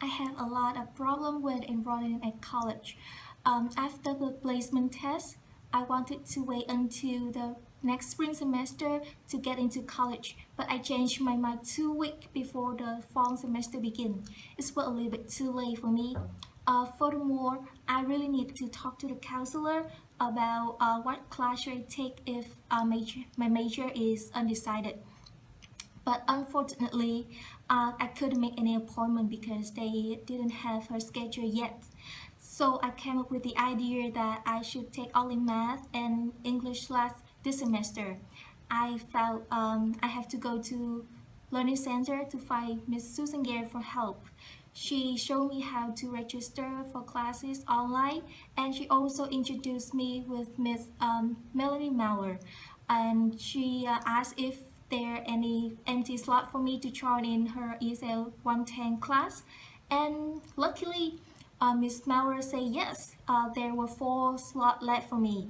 I have a lot of problem with enrolling at college. Um, after the placement test, I wanted to wait until the next spring semester to get into college, but I changed my mind two weeks before the fall semester begins. It was a little bit too late for me. Uh, furthermore, I really need to talk to the counselor about uh, what class should I take if uh, major, my major is undecided but unfortunately uh, I couldn't make any appointment because they didn't have her schedule yet. So I came up with the idea that I should take only math and English class this semester. I felt um, I have to go to learning center to find Miss Susan Gare for help. She showed me how to register for classes online and she also introduced me with Miss um, Melanie Mauer and she uh, asked if there any empty slot for me to join in her ESL 110 class? And luckily uh, Miss Maurer said yes uh, there were four slots left for me